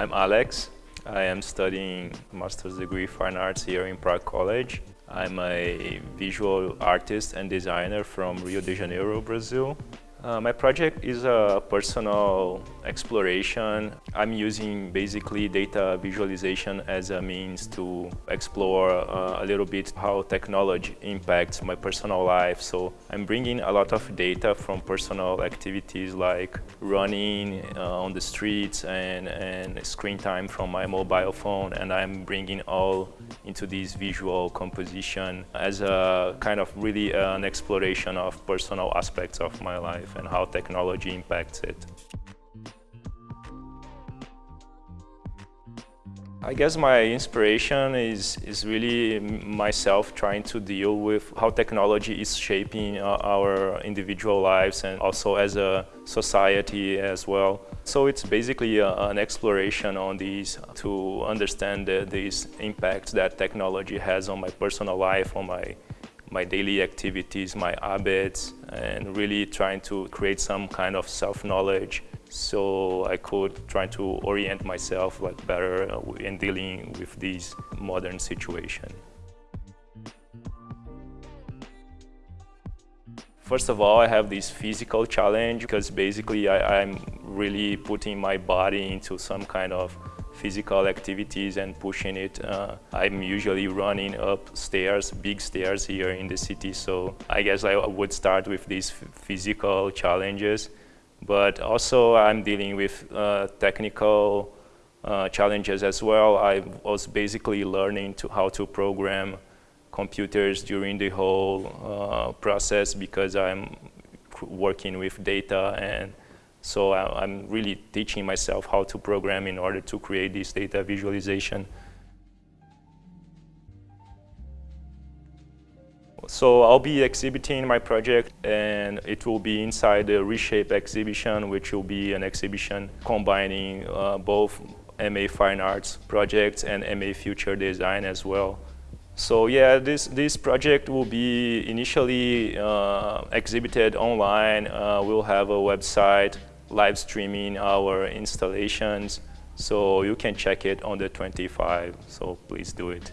I'm Alex. I am studying master's degree fine arts here in Prague College. I'm a visual artist and designer from Rio de Janeiro, Brazil. Uh, my project is a personal exploration. I'm using basically data visualization as a means to explore uh, a little bit how technology impacts my personal life. So I'm bringing a lot of data from personal activities like running uh, on the streets and, and screen time from my mobile phone and I'm bringing all into this visual composition as a kind of really an exploration of personal aspects of my life life and how technology impacts it. I guess my inspiration is, is really myself trying to deal with how technology is shaping our individual lives and also as a society as well. So it's basically a, an exploration on these to understand the, these impacts that technology has on my personal life, on my my daily activities, my habits, and really trying to create some kind of self-knowledge so I could try to orient myself like better uh, in dealing with this modern situation. First of all, I have this physical challenge because basically I, I'm really putting my body into some kind of physical activities and pushing it. Uh, I'm usually running up stairs, big stairs here in the city, so I guess I would start with these physical challenges. But also I'm dealing with uh, technical uh, challenges as well. I was basically learning to how to program computers during the whole uh, process because I'm working with data and so I'm really teaching myself how to program in order to create this data visualization. So I'll be exhibiting my project and it will be inside the Reshape exhibition, which will be an exhibition combining uh, both MA Fine Arts projects and MA Future Design as well. So yeah, this, this project will be initially uh, exhibited online. Uh, we'll have a website live streaming our installations. So you can check it on the 25, so please do it.